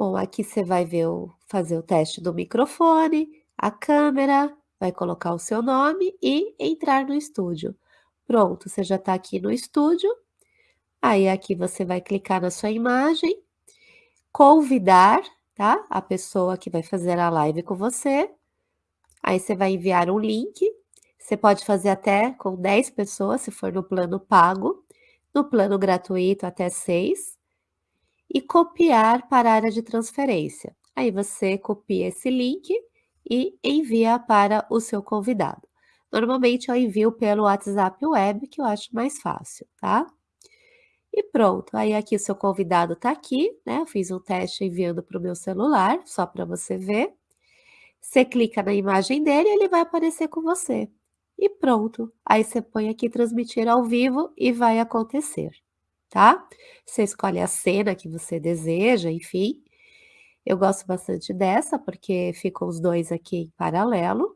Bom, aqui você vai ver o fazer o teste do microfone, a câmera, vai colocar o seu nome e entrar no estúdio. Pronto, você já está aqui no estúdio, aí aqui você vai clicar na sua imagem, convidar, tá, a pessoa que vai fazer a live com você, aí você vai enviar um link, você pode fazer até com 10 pessoas, se for no plano pago, no plano gratuito até 6, e copiar para a área de transferência. Aí você copia esse link e envia para o seu convidado. Normalmente eu envio pelo WhatsApp Web, que eu acho mais fácil, tá? E pronto, aí aqui o seu convidado está aqui, né? Eu fiz um teste enviando para o meu celular, só para você ver. Você clica na imagem dele e ele vai aparecer com você. E pronto, aí você põe aqui transmitir ao vivo e vai acontecer tá? Você escolhe a cena que você deseja, enfim. Eu gosto bastante dessa, porque ficam os dois aqui em paralelo.